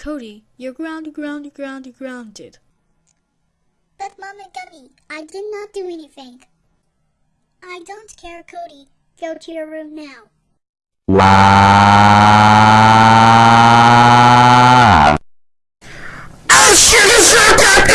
Cody, you're ground, ground, ground, grounded. But Mama Gummy, I did not do anything. I don't care, Cody. Go to your room now. Wow. I should have that